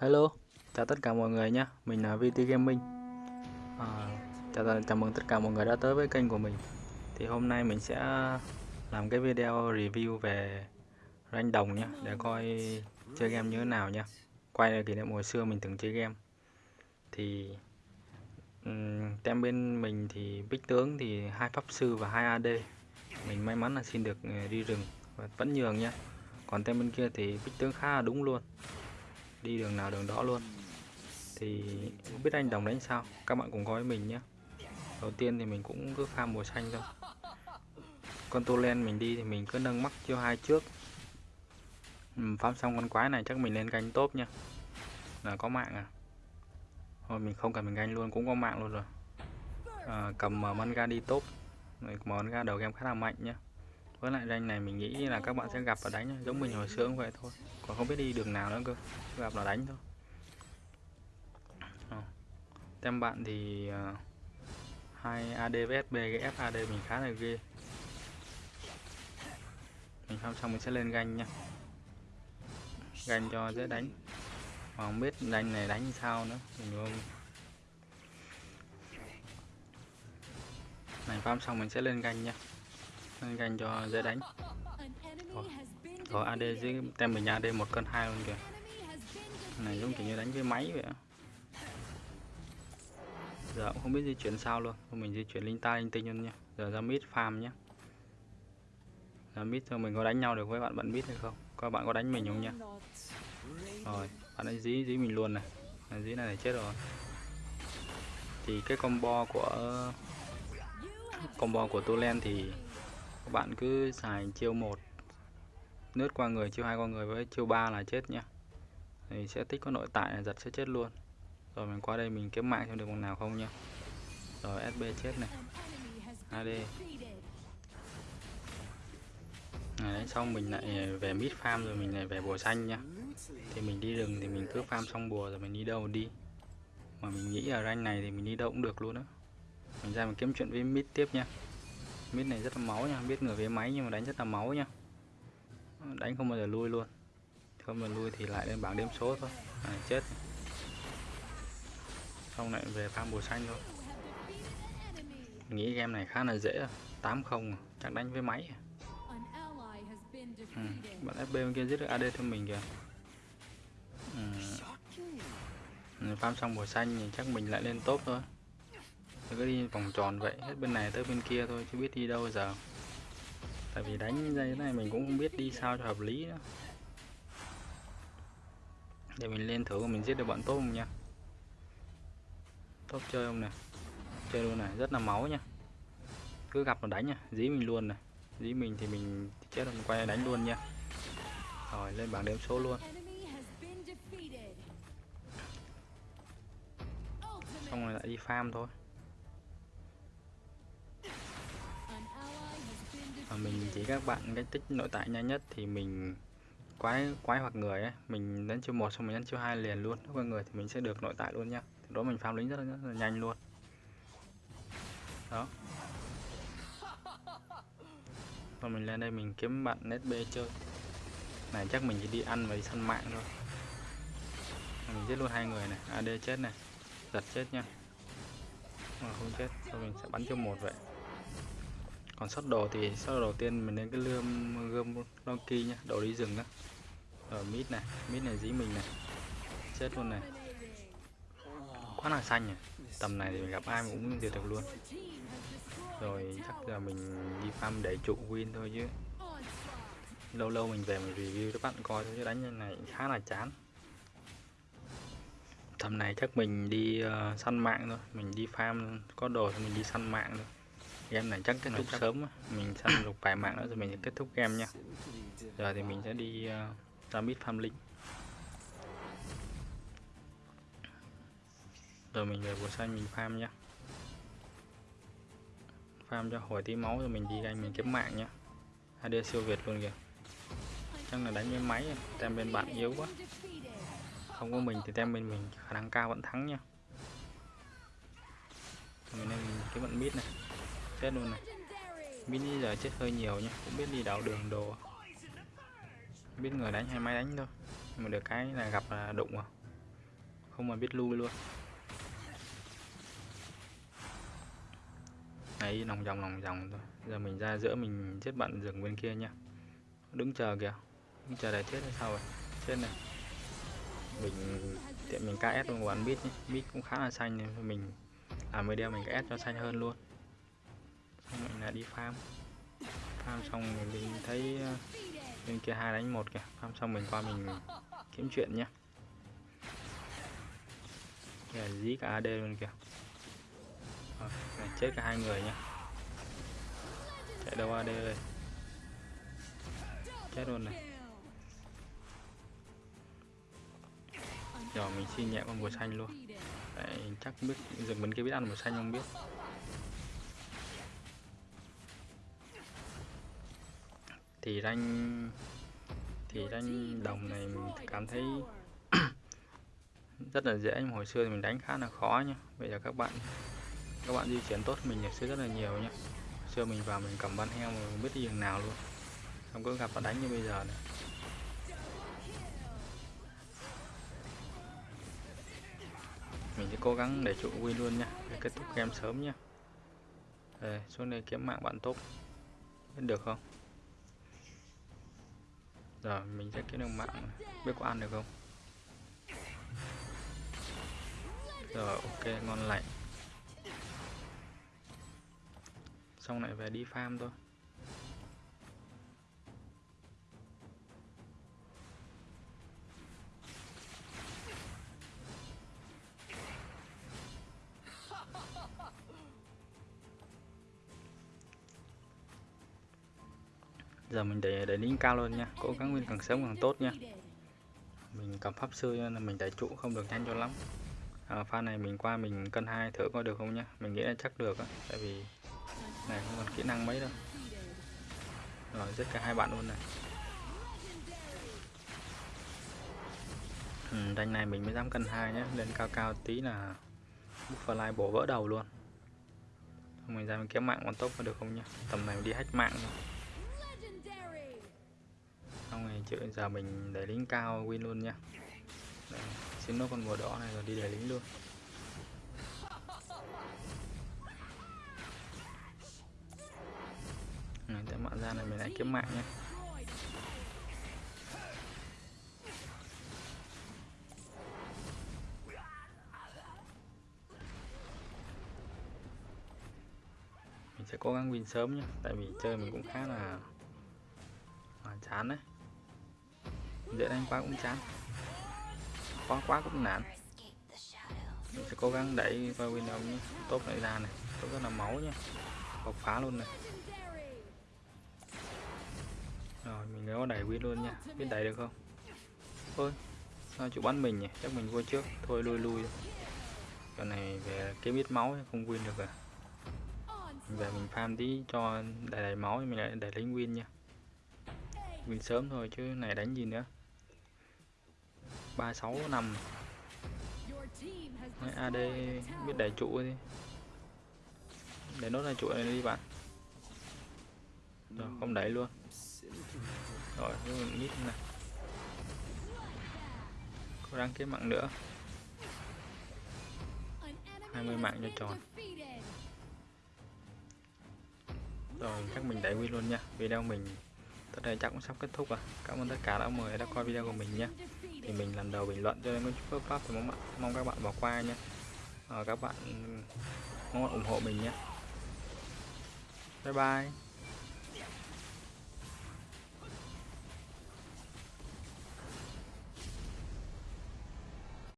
Hello, chào tất cả mọi người nhé, mình là VT Gaming. À, chào, chào mừng tất cả mọi người đã tới với kênh của mình. Thì hôm nay mình sẽ làm cái video review về rank đồng nhé Để coi chơi game như thế nào nha Quay lại kỷ niệm hồi xưa mình từng chơi game. Thì um, tem bên mình thì bích tướng thì hai pháp sư và hai AD Mình may mắn là xin được ờ, đi rừng và vẫn nhường nha Còn tem bên kia thì bích tướng khá là đúng luôn đi đường nào đường đó luôn. Thì không biết anh đồng đánh sao? Các bạn cùng coi với mình nhé. Đầu tiên thì mình cũng cứ pha mùa xanh thôi. Con tô len mình đi thì mình cứ nâng mắc chiêu hai trước. Phám farm xong con quái này chắc mình lên canh tốt nha. Là có mạng à? Thôi mình không cần mình ganh luôn cũng có mạng luôn rồi. À, cầm manga đi tốt manga đầu game khá là mạnh nhá với lại rank này mình nghĩ là các bạn sẽ gặp và đánh giống mình hồi xưa cũng vậy thôi. Còn không biết đi đường nào nữa cơ gặp là đánh thôi. Ờ. tem bạn thì uh, hai AD với SB cái FAD mình khá là ghê. Mình xong xong mình sẽ lên ganh nha. Ganh cho dễ đánh. Mà không biết ganh này đánh sao nữa mình không. Này farm xong mình sẽ lên ganh nha lên ganh cho dễ đánh. Rồi, rồi AD dưới tem mình AD một cân hai luôn kìa. Này giống kiểu như đánh với máy vậy giờ cũng không biết di chuyển sao luôn. Mình di chuyển linh ta linh tinh luôn nha giờ ra mid farm nhé ra mid cho mình có đánh nhau được với bạn bạn mid hay không? Các bạn có đánh mình không nha rồi bạn ấy dí dí mình luôn này. Dí này, này chết rồi. Thì cái combo của combo của Tulen thì các bạn cứ xài chiêu một nướt qua người, chiêu hai qua người với chiêu ba là chết nhá. Thì sẽ tích có nội tại là giật sẽ chết luôn. Rồi mình qua đây mình kiếm mạng xem được bằng nào không nhá. Rồi SB chết này. AD này đấy, xong mình lại về mid farm rồi mình lại về bùa xanh nhá. Thì mình đi rừng thì mình cứ farm xong bùa rồi mình đi đâu đi. Mà mình nghĩ ở rank này thì mình đi đâu cũng được luôn á. Mình ra mình kiếm chuyện với mid tiếp nha mid này rất là máu nha biết người với máy nhưng mà đánh rất là máu nha. Đánh không bao giờ lui luôn. Không bao giờ lui thì lại lên bảng đếm số thôi. À, chết. Xong lại về pha bùa xanh thôi. Nghĩ game này khá là dễ à. tám không à, chắc đánh với máy à. ừ. bạn FB bên kia giết được AD cho mình kìa. Ừ. farm xong bùa xanh thì chắc mình lại lên top thôi cứ đi vòng tròn vậy, hết bên này tới bên kia thôi, chứ biết đi đâu giờ. Tại vì đánh như thế này mình cũng không biết đi sao cho hợp lý nữa. Để mình lên thử mình giết được bọn tốt không nha. Tốt chơi không nè? Chơi luôn này, rất là máu nha. Cứ gặp nó đánh nha, dí mình luôn này. Dí mình thì mình chết rồi, mình quay đánh luôn nha. Rồi, lên bảng đếm số luôn. Xong rồi lại đi farm thôi. Và mình chỉ các bạn cái tích nội tại nhanh nhất thì mình quái quái hoặc người ấy mình đến chiêu một xong mình đến chiêu hai liền luôn. Nếu người thì mình sẽ được nội tại luôn nhá. Đó mình farm lính rất là, rất là nhanh luôn. Đó. Và mình lên đây mình kiếm bạn SB chơi. Này chắc mình chỉ đi ăn và đi săn mạng thôi. Mình giết luôn hai người này. À, AD chết này. Giật chết nha mà không chết rồi mình sẽ bắn cho một vậy còn sót đồ thì sót đầu tiên mình lên cái lươm gươm donkey nhá đồ đi rừng á. Rồi mít này mít này dí mình này. Chết luôn này. Quá là xanh nhỉ. Tầm này thì gặp ai cũng diệt được luôn. Rồi chắc là mình đi farm để trụ win thôi chứ. Lâu lâu mình về mình review cho bạn coi thôi chứ đánh như này khá là chán. Tầm này chắc mình đi uh, săn mạng thôi. Mình đi farm có đồ thì mình đi săn mạng thôi game này chắc kết thúc sớm mình săn được vài mạng nữa rồi mình sẽ kết thúc game nha. Giờ thì mình sẽ đi uh, ra mid farm link rồi mình về bùa xanh mình farm nha farm cho hồi tí máu rồi mình đi ganh mình kiếm mạng nha AD siêu việt luôn kìa. Chắc là đánh với máy tem bên bạn yếu quá. Không có mình thì tem bên mình khả năng cao vẫn thắng nha mình nên cái vận mid này chết luôn này. Mini giờ chết hơi nhiều nhá, cũng biết đi đảo đường đồ. Biết người đánh hay máy đánh thôi, nhưng mà được cái là gặp là đụng à không mà biết lui luôn. Ấy lòng vòng lòng vòng thôi. Giờ mình ra giữa mình giết bạn rừng bên kia nha đứng chờ kìa. Đứng chờ để chết hay sao rồi chết này. Mình tiện mình KS luôn quán biết nhé biết cũng khá là xanh nên mình làm video mình KS cho xanh hơn luôn mình là đi farm. Farm xong mình thấy ờ, bên kia hai đánh một kìa. Farm xong mình qua mình kiếm chuyện nhé kìa dí cả AD luôn kìa. Ờ, chết cả hai người nhá. Chạy đâu AD ơi chết luôn này. Rồi mình xin nhẹ con mùa xanh luôn. Đấy, chắc biết dừng mình kia biết ăn mùa xanh không biết. Thì rank thì rank đồng này mình cảm thấy rất là dễ nhưng hồi xưa thì mình đánh khá là khó nhá. Bây giờ các bạn các bạn di chuyển tốt mình hồi xưa rất là nhiều nhá. Hồi xưa mình vào mình cầm ban heo mà mình biết đi đường nào luôn. Không có gặp nó đánh như bây giờ này mình sẽ cố gắng để trụ win luôn nha để kết thúc game sớm nha Đây, xuống đây kiếm mạng bạn tốt. Biết được không? Giờ mình sẽ kiếm được mạng biết có ăn được không? Giờ, ok, ngon lành. Xong lại về đi farm thôi. Giờ mình để để lính cao luôn nha cố gắng win càng sớm càng tốt nha. Mình cầm pháp sư nên là mình đẩy trụ không được nhanh cho lắm. À, pha này mình qua mình cân hai thử coi được không nhá? Mình nghĩ là chắc được á tại vì này không còn kỹ năng mấy đâu. Rồi giết cả hai bạn luôn này. Ừ, đánh này mình mới dám cân hai nhé lên cao cao tí là fly bổ vỡ đầu luôn. Mình ra mình kiếm mạng còn tốt có được không nhá? Tầm này mình đi hack mạng thôi. rồi chữ giờ mình để lính cao win luôn nha Đây, xin nó con mùa đỏ này rồi đi để lính luôn. Này tại mạng ra này mình lại kiếm mạng nha, mình sẽ cố gắng win sớm nhé tại vì chơi mình cũng khá là, là chán đấy dễ đánh quá cũng chán. Khó quá cũng nản. Mình sẽ cố gắng đẩy qua window nhé. Tốt lại ra này. Tốt rất là máu nhé. Bộc phá luôn này. Rồi, mình nếu đẩy win luôn nha. Biết đẩy được không? Thôi, sao chủ bắn mình nhỉ? Chắc mình vô trước. Thôi, lui lui. Cái này về kiếm ít máu không win được à. Mình về mình farm tí cho đầy đầy máu mình lại đẩy lính win nha. Win sớm thôi chứ này đánh gì nữa ba sáu năm. Mấy AD biết đẩy trụ đi. Để nốt ra trụ này đi bạn. Rồi không đẩy luôn. rồi mình nhít này. Có đăng ký mạng nữa. 20 mạng cho tròn. rồi chắc mình đẩy win luôn nha. Video mình tới đây chắc cũng sắp kết thúc rồi. Cảm ơn tất cả đã mời đã coi video của mình nha thì mình lần đầu bình luận cho nên có pháp thì mong, mong các bạn bỏ qua nhé, à, ờ, các bạn mong bạn ủng hộ mình nhé. Bye bye.